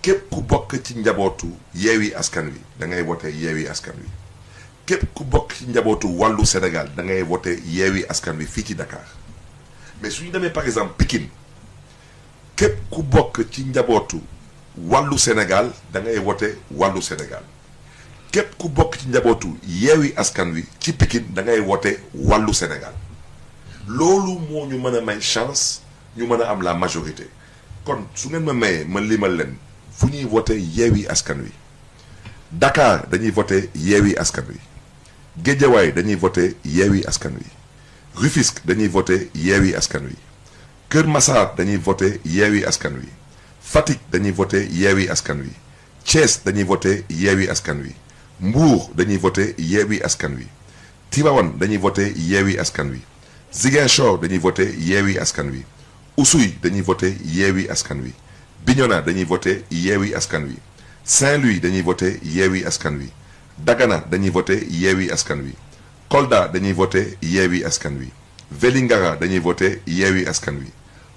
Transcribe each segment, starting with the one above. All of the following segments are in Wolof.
Képp ku bokk ci njabootu Yewwi Askan Wi, dangay wote Yewwi Askan Wi. Képp ku bokk ci njabootu Wallu Senegaal, dangay wote Yewwi Askan Wi fii ci Dakaar. Mais su ñu demee par exemple Pikine, képp ku bokk ci njabootu Wallu Senegaal, dangay wote Wallu Senegaal. Képp ku bokk ci njabootu Yewwi Askan Wi ci Pikine, dangay wote Wallu Senegaal. Loolu moo ñu mën a may chance ñu mën a am la majorité. Kon su ngeen ma mayee ma limal leen fu ñuy voté Yewwi Askan Wi. Dakar dañuy voté Yewwi Askan Wi, Géejawaay dañuy voté Yewwi Askan Wi, Rufisque dañuy voté Yewwi Askan Wi, Kër Masaar dañuy voté Yewwi Askan Wi, Fatick dañuy voté Yewwi Askan Wi, Thiès dañuy voté Yewwi Askan Wi, Mbuur dañuy voté Yewwi Askan Wi, Tiwaawan dañuy voté Yewwi Askan Wi, Ziguinchor dañuy voté Yewwi Askan Wi, Oussouye, dañuy voté Yewwi Askan Wi Bignona, dañuy voté Yewwi Askan Wi Saint-Louis, dañuy voté Yewwi Askan Wi Dagana, dañuy voté Yewwi Askan Wi Kolda, dañuy voté Yewwi Askan Wi Vélingara, dañuy voté Yewwi Askan Wi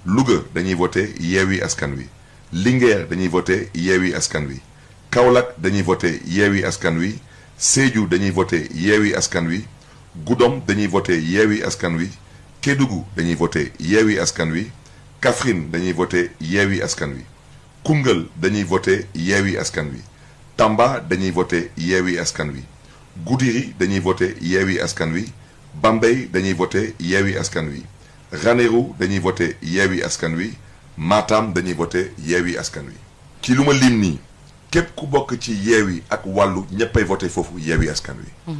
Louga, dañuy voté Yewwi Askan Wi Linguère, dañuy voté Yewwi Askan Wi Kaolack, dañuy voté Yewwi Askan Wi Sédhiou, dañuy voté Yewwi Askan Wi Goudomp, dañuy voté Yewwi Askan Wi Kédougou, dañuy voté Yewwi Askan Wi, Kaffrine, dañuy voté Yewwi Askan Wi, Koungheul, dañuy voté Yewwi Askan Wi, Tamba, dañuy voté Yewwi Askan Wi, Goudiri, dañuy voté Yewwi Askan Wi, Bambey, dañuy voté Yewwi Askan Wi, Ranérou, dañuy voté Yewwi Askan Wi, Matam, dañuy voté Yewwi Askan Wi. Ci lu ma lim nii, Képp ku bokk ci Yewwi ak Wallu ñépp ay voté foofu Yewwi Askan Wi.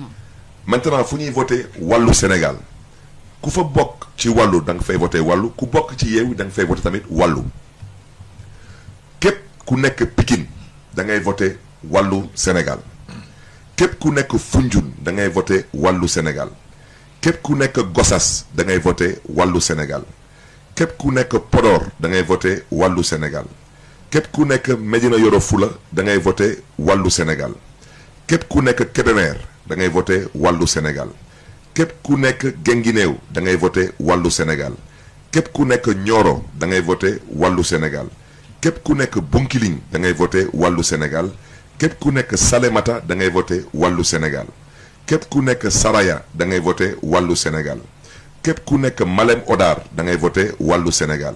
Maintenant fu ñuy voté Wallu Sénégal ku fa bokk ci Wallu da nga fay voté Wallu ku bokk ci Yewwi da nga fay voté tamit Wallu. Képp ku nekk Pikine da ngay voté Wallu Sénégal képp ku nekk Foundiougne da ngay voté Wallu Sénégal képp ku nekk Gossas da ngay voté Wallu Sénégal képp ku nekk Podor da ngay voté Wallu Sénégal. Képp ku nekk Medina Yoro Fula da ngay voté Wallu Senegaal. Képp ku nekk Kebemer da ngay voté Wallu Senegaal. Képp ku nekk Gengineew da ngay voté Wallu Senegaal. Képp ku nekk Ñooro da ngay voté Wallu Senegaal. Képp ku nekk Bunkiliŋ da ngay voté Wallu Senegaal. Képp ku nekk Salemata da ngay voté Wallu Senegaal. Képp ku nekk Saraya da ngay voté Wallu Senegaal. Képp ku nekk Malem Odaar da ngay voté Wallu Senegaal.